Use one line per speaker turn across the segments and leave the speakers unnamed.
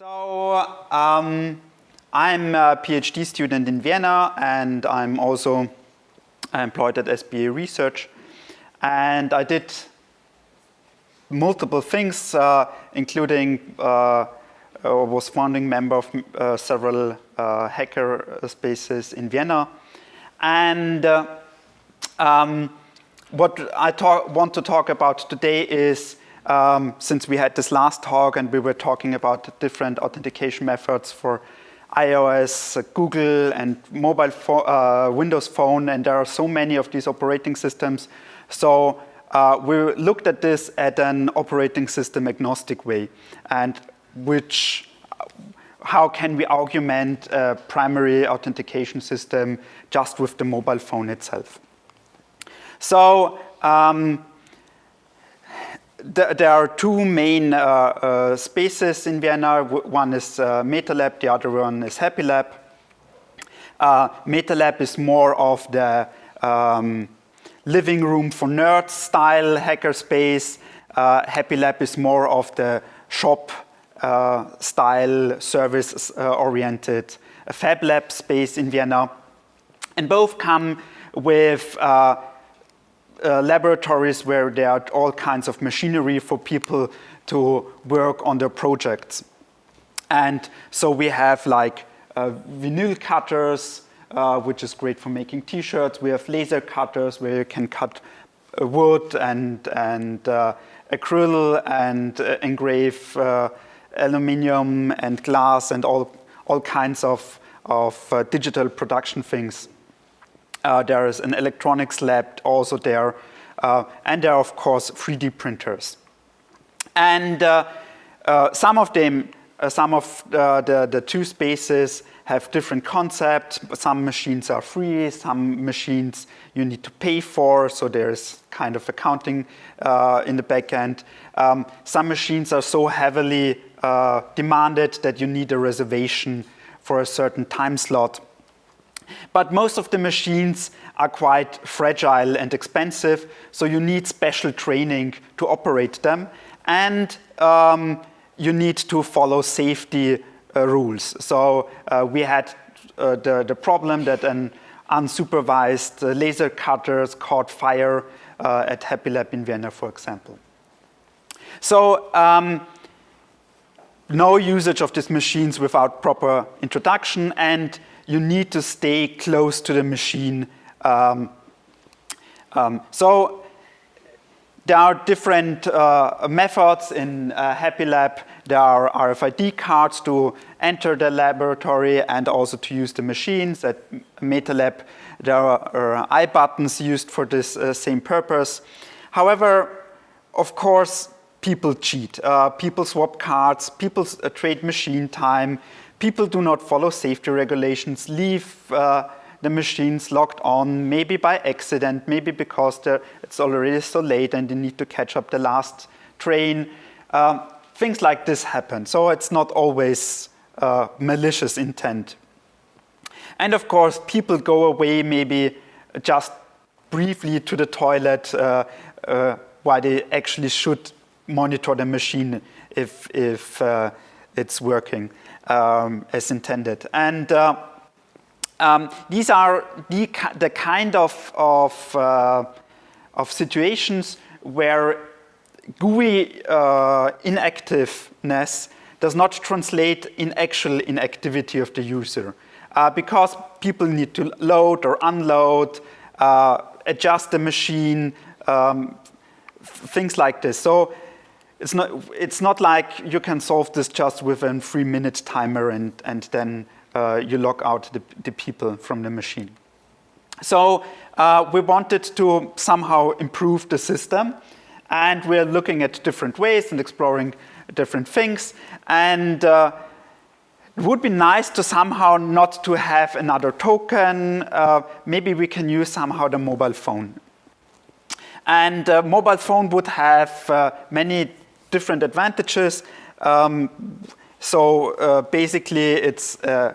So um, I'm a PhD student in Vienna and I'm also employed at SBA Research. And I did multiple things, uh, including uh, was founding member of uh, several uh, hacker spaces in Vienna. And uh, um, what I want to talk about today is um, since we had this last talk and we were talking about different authentication methods for iOS, Google, and mobile uh, Windows Phone, and there are so many of these operating systems. So uh, we looked at this at an operating system agnostic way, and which, how can we augment a primary authentication system just with the mobile phone itself? So um, there are two main uh, uh, spaces in Vienna. One is uh, MetaLab, the other one is HappyLab. Uh, MetaLab is more of the um, living room for nerds style hackerspace. Uh, HappyLab is more of the shop uh, style service uh, oriented FabLab space in Vienna. And both come with uh, laboratories where there are all kinds of machinery for people to work on their projects. And so we have like uh, vinyl cutters, uh, which is great for making t-shirts. We have laser cutters where you can cut uh, wood and, and uh, acryl and uh, engrave aluminum and glass and all, all kinds of, of digital production things. Uh, there is an electronics lab also there. Uh, and there are, of course, 3D printers. And uh, uh, some of them, uh, some of the, the two spaces have different concepts. Some machines are free, some machines you need to pay for, so there's kind of accounting in the back end. Um, some machines are so heavily demanded that you need a reservation for a certain time slot. But most of the machines are quite fragile and expensive, so you need special training to operate them. And um, you need to follow safety uh, rules. So uh, we had uh, the, the problem that an unsupervised uh, laser cutters caught fire uh, at HappyLab in Vienna, for example. So um, no usage of these machines without proper introduction and you need to stay close to the machine. Um, um, so there are different uh, methods in uh, HappyLab. There are RFID cards to enter the laboratory and also to use the machines. At MetaLab, there are uh, iButtons used for this uh, same purpose. However, of course, people cheat. Uh, people swap cards, people uh, trade machine time, people do not follow safety regulations, leave uh, the machines locked on, maybe by accident, maybe because it's already so late and they need to catch up the last train. Um, things like this happen. So it's not always uh, malicious intent. And of course, people go away maybe just briefly to the toilet uh, uh, while they actually should monitor the machine if, if uh, it's working um, as intended. And uh, um, these are the, the kind of, of, uh, of situations where GUI uh, inactiveness does not translate in actual inactivity of the user. Uh, because people need to load or unload, uh, adjust the machine, um, things like this. So it's not, it's not like you can solve this just with a three minute timer and, and then uh, you lock out the, the people from the machine. So uh, we wanted to somehow improve the system and we're looking at different ways and exploring different things. And uh, it would be nice to somehow not to have another token. Uh, maybe we can use somehow the mobile phone. And uh, mobile phone would have uh, many different advantages. Um, so uh, basically it's, uh,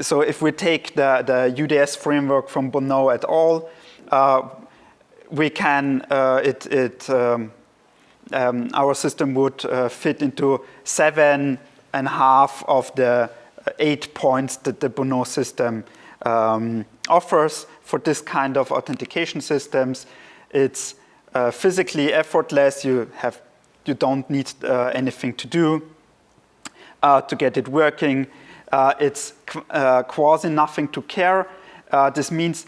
so if we take the, the UDS framework from Bonneau et al., uh, we can, uh, it, it um, um, our system would uh, fit into seven and half of the eight points that the Bonneau system um, offers for this kind of authentication systems. It's uh, physically effortless. You have you don't need uh, anything to do uh, to get it working. Uh, it's uh, quasi nothing to care. Uh, this means,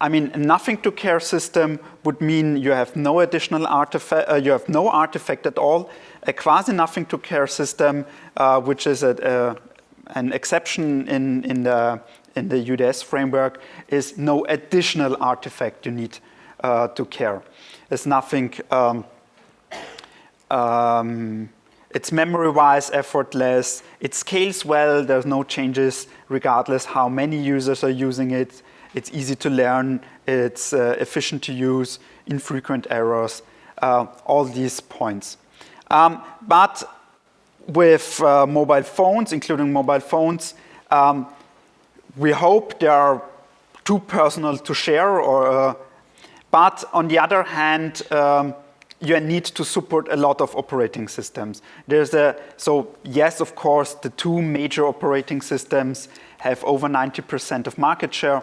I mean, nothing to care system would mean you have no additional artifact, you have no artifact at all. A quasi nothing to care system, which is a, a, an exception in, in the in the UDS framework is no additional artifact you need uh, to care. It's nothing, um, um, it's memory-wise effortless, it scales well, there's no changes regardless how many users are using it, it's easy to learn, it's uh, efficient to use, infrequent errors, uh, all these points. Um, but with uh, mobile phones, including mobile phones, um, we hope they are too personal to share, or, uh, but on the other hand, um, you need to support a lot of operating systems. There's a, so yes, of course, the two major operating systems have over 90% of market share,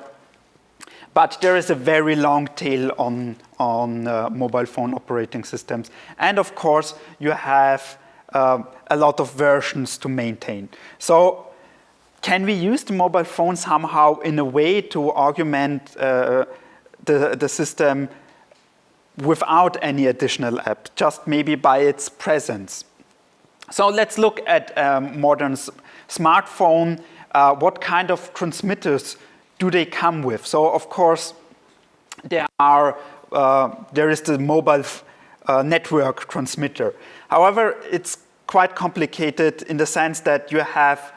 but there is a very long tail on, on uh, mobile phone operating systems. And of course, you have uh, a lot of versions to maintain. So can we use the mobile phone somehow in a way to augment uh, the, the system without any additional app, just maybe by its presence? So let's look at um, modern smartphone. Uh, what kind of transmitters do they come with? So of course, there are uh, there is the mobile uh, network transmitter. However, it's quite complicated in the sense that you have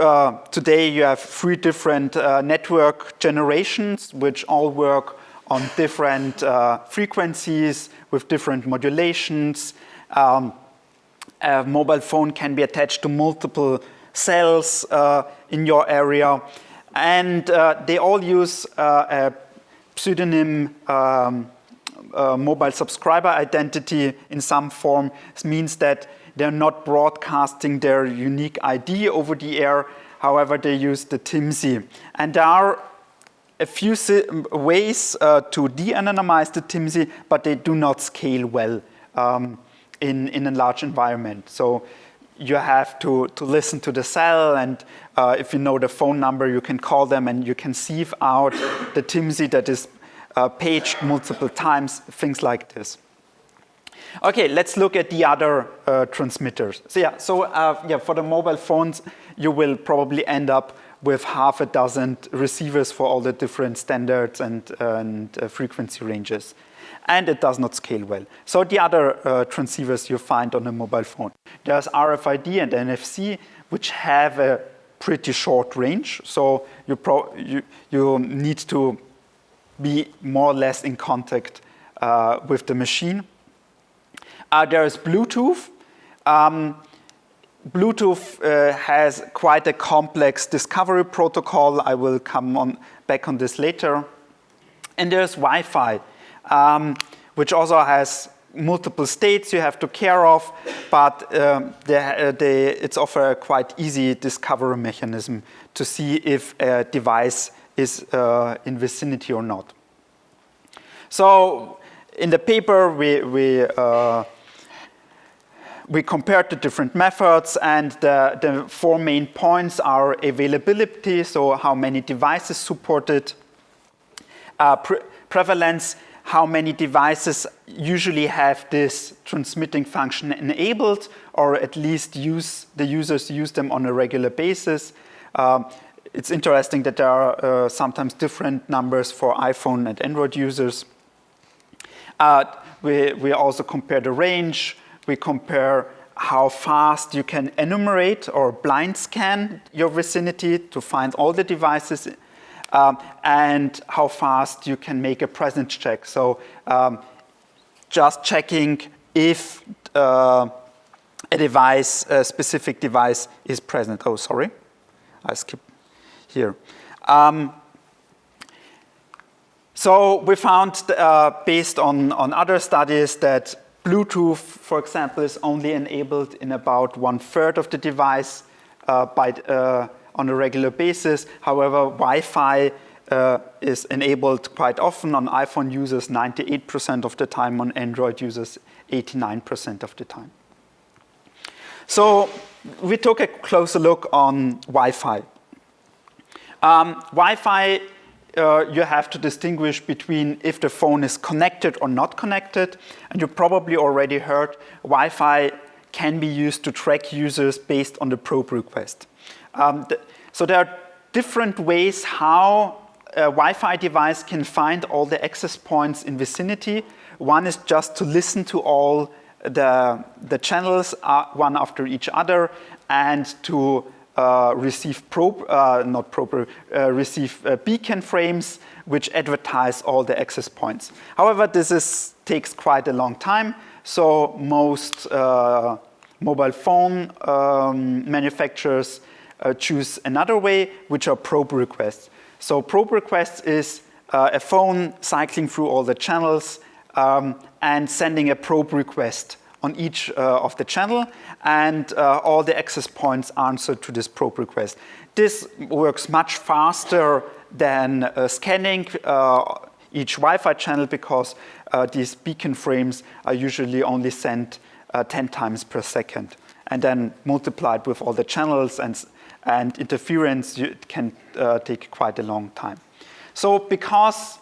uh, today you have three different uh, network generations which all work on different uh, frequencies with different modulations. Um, a mobile phone can be attached to multiple cells uh, in your area and uh, they all use uh, a pseudonym um, mobile subscriber identity in some form. This means that they're not broadcasting their unique ID over the air. However, they use the TMSI. And there are a few ways uh, to de-anonymize the TMSI, but they do not scale well um, in, in a large environment. So you have to, to listen to the cell and uh, if you know the phone number, you can call them and you can sieve out the TMSI that is uh, paged multiple times, things like this. Okay, let's look at the other uh, transmitters. So yeah, so uh, yeah, for the mobile phones, you will probably end up with half a dozen receivers for all the different standards and, and uh, frequency ranges. And it does not scale well. So the other uh, transceivers you find on a mobile phone. There's RFID and NFC, which have a pretty short range. So you, you, you need to be more or less in contact uh, with the machine. Uh, there is Bluetooth. Um, Bluetooth uh, has quite a complex discovery protocol. I will come on back on this later. And there's Wi-Fi, um, which also has multiple states you have to care of, but um, they, uh, they, it's offer a quite easy discovery mechanism to see if a device is uh, in vicinity or not. So in the paper, we, we uh, we compared the different methods and the, the, four main points are availability, so how many devices supported, uh, pre prevalence, how many devices usually have this transmitting function enabled or at least use the users use them on a regular basis. Um, it's interesting that there are uh, sometimes different numbers for iPhone and Android users. Uh, we, we also compare the range, we compare how fast you can enumerate or blind scan your vicinity to find all the devices um, and how fast you can make a presence check. So um, just checking if uh, a device, a specific device is present. Oh, sorry, I skipped here. Um, so we found, uh, based on, on other studies, that Bluetooth, for example, is only enabled in about one third of the device uh, by, uh, on a regular basis. However, Wi-Fi uh, is enabled quite often on iPhone users 98% of the time, on Android users 89% of the time. So we took a closer look on Wi-Fi. Um, Wi-Fi, uh, you have to distinguish between if the phone is connected or not connected. And you probably already heard Wi-Fi can be used to track users based on the probe request. Um, th so there are different ways how a Wi-Fi device can find all the access points in vicinity. One is just to listen to all the, the channels uh, one after each other and to receive probe, uh, not proper, uh, receive uh, beacon frames which advertise all the access points. However, this is, takes quite a long time, so most uh, mobile phone um, manufacturers choose another way, which are probe requests. So probe requests is a phone cycling through all the channels um, and sending a probe request on each uh, of the channel and uh, all the access points answer to this probe request. This works much faster than uh, scanning uh, each Wi-Fi channel because uh, these beacon frames are usually only sent uh, 10 times per second and then multiplied with all the channels and, and interference can take quite a long time. So because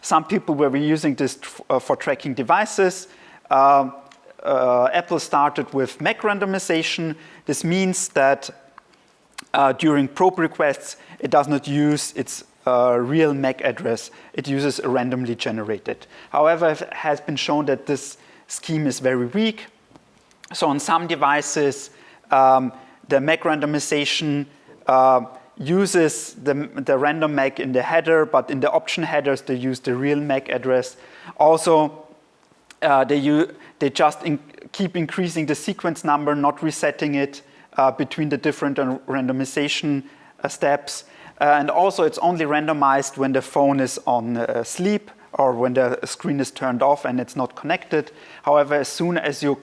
some people were using this for tracking devices, uh, uh, Apple started with MAC randomization. This means that uh, during probe requests, it does not use its uh, real MAC address. It uses a randomly generated. However, it has been shown that this scheme is very weak. So on some devices, um, the MAC randomization uh, uses the, the random MAC in the header, but in the option headers, they use the real MAC address. Also, uh, they, they just in keep increasing the sequence number, not resetting it uh, between the different randomization uh, steps. Uh, and also it's only randomized when the phone is on uh, sleep or when the screen is turned off and it's not connected. However, as soon as you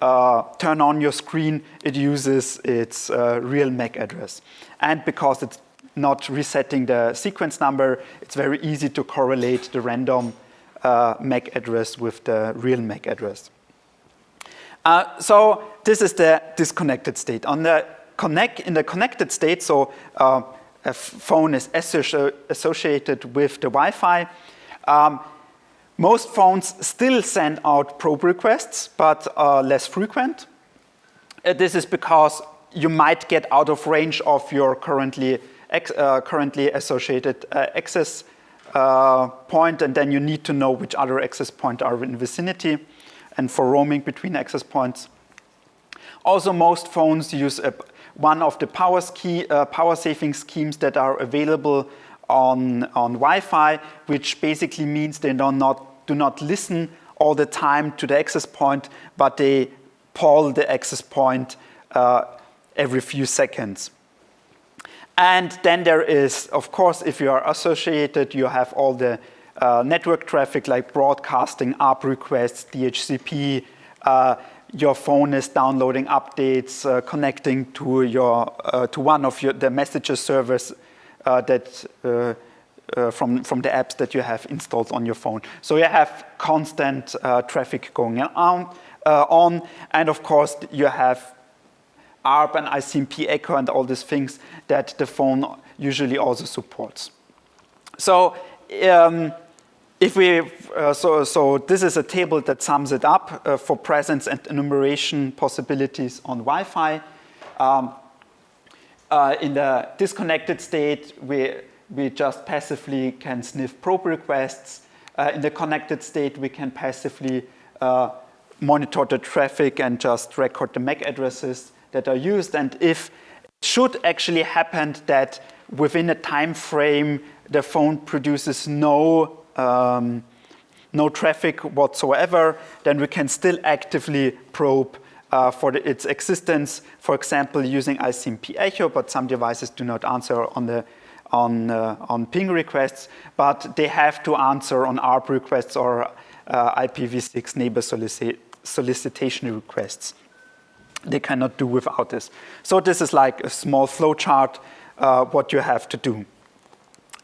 uh, turn on your screen, it uses its real MAC address. And because it's not resetting the sequence number, it's very easy to correlate the random uh, MAC address with the real MAC address. Uh, so this is the disconnected state. On the connect, in the connected state, so uh, a phone is associated with the Wi-Fi, um, most phones still send out probe requests, but uh, less frequent. Uh, this is because you might get out of range of your currently, uh, currently associated uh, access uh, point, and then you need to know which other access point are in vicinity and for roaming between access points. Also, most phones use a, one of the power, ski, uh, power saving schemes that are available on, on Wi-Fi, which basically means they do not, do not listen all the time to the access point, but they poll the access point uh, every few seconds. And then there is, of course, if you are associated, you have all the uh, network traffic like broadcasting, ARP requests, DHCP, uh, your phone is downloading updates, uh, connecting to your uh, to one of your the messages servers uh, that uh, from from the apps that you have installed on your phone. So you have constant traffic going on, on, and of course you have ARP and ICMP echo and all these things that the phone usually also supports. So um, if we, uh, so, so this is a table that sums it up uh, for presence and enumeration possibilities on Wi-Fi. Um, uh, in the disconnected state, we, we just passively can sniff probe requests. Uh, in the connected state, we can passively uh, monitor the traffic and just record the MAC addresses that are used. And if it should actually happen that within a time frame, the phone produces no, um, no traffic whatsoever, then we can still actively probe uh, for the, its existence, for example, using ICMP echo, but some devices do not answer on the on, uh, on ping requests, but they have to answer on ARP requests or uh, IPv6 neighbor solici solicitation requests. They cannot do without this. So this is like a small flowchart, uh, what you have to do,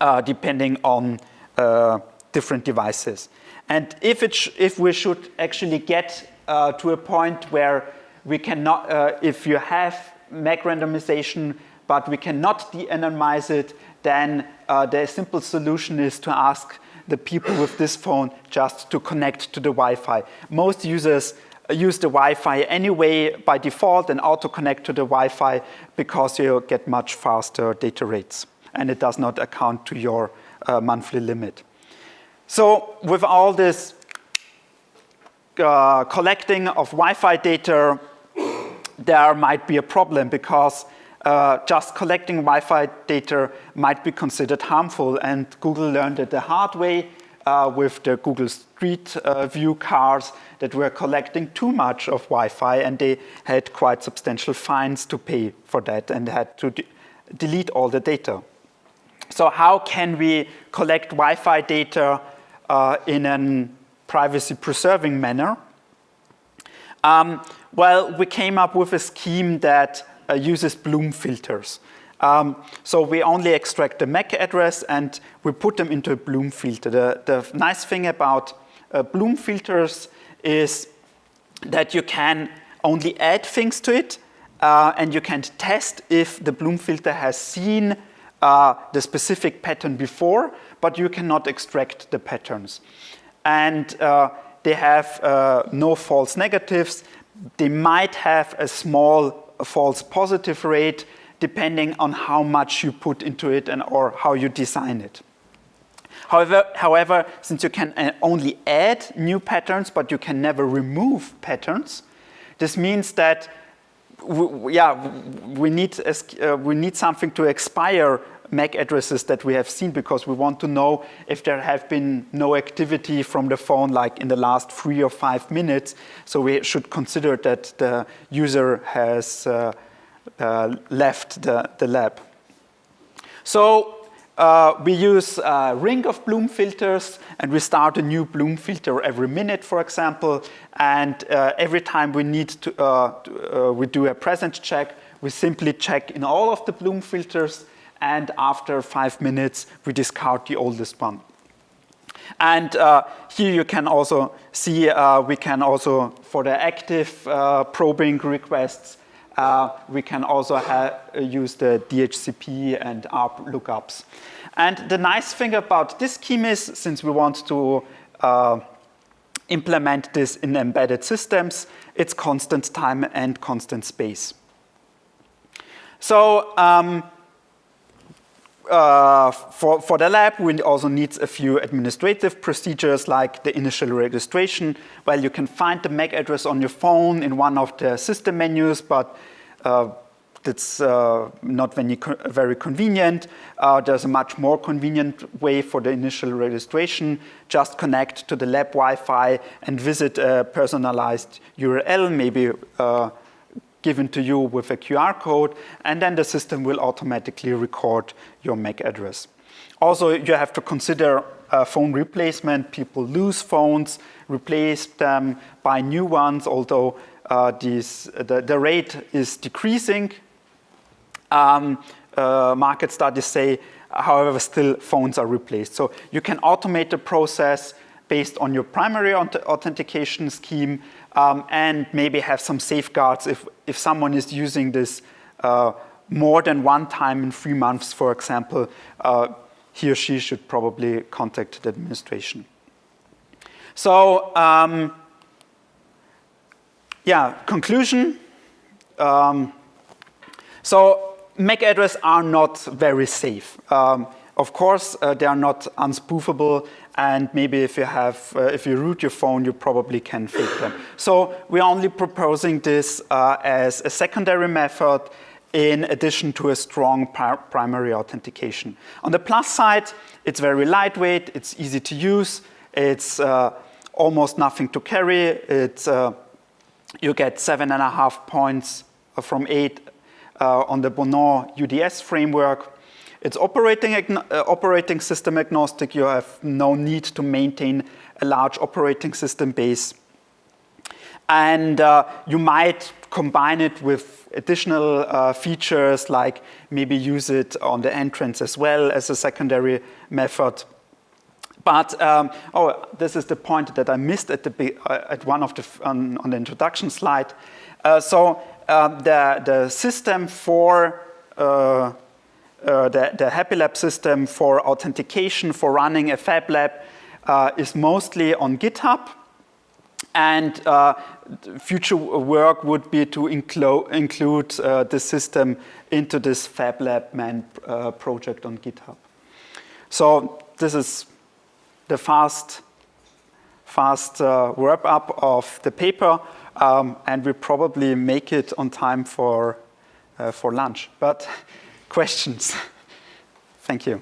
uh, depending on uh, different devices. And if, it if we should actually get uh, to a point where we cannot, uh, if you have MAC randomization, but we cannot de-anonymize it, then uh, the simple solution is to ask the people with this phone just to connect to the Wi-Fi. Most users use the Wi-Fi anyway by default and auto-connect to the Wi-Fi because you get much faster data rates and it does not account to your uh, monthly limit. So with all this uh, collecting of Wi-Fi data, there might be a problem because uh, just collecting Wi-Fi data might be considered harmful and Google learned it the hard way uh, with the Google Street uh, View cars that were collecting too much of Wi-Fi and they had quite substantial fines to pay for that and had to de delete all the data. So how can we collect Wi-Fi data uh, in a privacy-preserving manner? Um, well, we came up with a scheme that uh, uses Bloom filters. Um, so we only extract the MAC address and we put them into a Bloom filter. The, the nice thing about uh, Bloom filters is that you can only add things to it uh, and you can test if the Bloom filter has seen uh, the specific pattern before, but you cannot extract the patterns. And uh, they have uh, no false negatives. They might have a small false positive rate depending on how much you put into it and or how you design it. However, however, since you can uh, only add new patterns, but you can never remove patterns, this means that we, yeah, we need, uh, we need something to expire MAC addresses that we have seen because we want to know if there have been no activity from the phone like in the last three or five minutes. So we should consider that the user has uh, uh, left the, the lab. So uh, we use a ring of Bloom filters and we start a new Bloom filter every minute, for example. And uh, every time we need to, uh, uh we do a presence check, we simply check in all of the Bloom filters and after five minutes, we discard the oldest one. And uh, here you can also see, uh, we can also, for the active uh, probing requests, uh, we can also use the DHCP and ARP lookups. And the nice thing about this scheme is, since we want to uh, implement this in embedded systems, it's constant time and constant space. So um, uh, for, for the lab, we also need a few administrative procedures like the initial registration. Well, you can find the MAC address on your phone in one of the system menus, but uh, that's uh, not very, very convenient. Uh, there's a much more convenient way for the initial registration. Just connect to the lab Wi-Fi and visit a personalized URL, maybe uh, given to you with a QR code, and then the system will automatically record your MAC address. Also, you have to consider uh, phone replacement. People lose phones, replace them by new ones, although uh, these, the, the rate is decreasing. Um, uh, market studies say, however, still phones are replaced. So you can automate the process based on your primary authentication scheme um, and maybe have some safeguards if, if someone is using this uh, more than one time in three months, for example, uh, he or she should probably contact the administration. So, um, yeah, conclusion. Um, so MAC addresses are not very safe. Um, of course, uh, they are not unspoofable and maybe if you have, uh, if you root your phone, you probably can fake them. So we're only proposing this uh, as a secondary method in addition to a strong primary authentication. On the plus side, it's very lightweight, it's easy to use, it's uh, almost nothing to carry, it's, uh, you get seven and a half points from eight uh, on the Bonneau UDS framework, it's operating, uh, operating system agnostic. You have no need to maintain a large operating system base. And uh, you might combine it with additional uh, features like maybe use it on the entrance as well as a secondary method. But, um, oh, this is the point that I missed at, the, uh, at one of the, on, on the introduction slide. Uh, so uh, the, the system for, uh, uh, the, the Happy Lab system for authentication, for running a Fab Lab is mostly on GitHub. And future work would be to include the system into this Fab Lab man project on GitHub. So this is the fast, fast uh, wrap up of the paper, um, and we probably make it on time for, uh, for lunch. But questions? Thank you.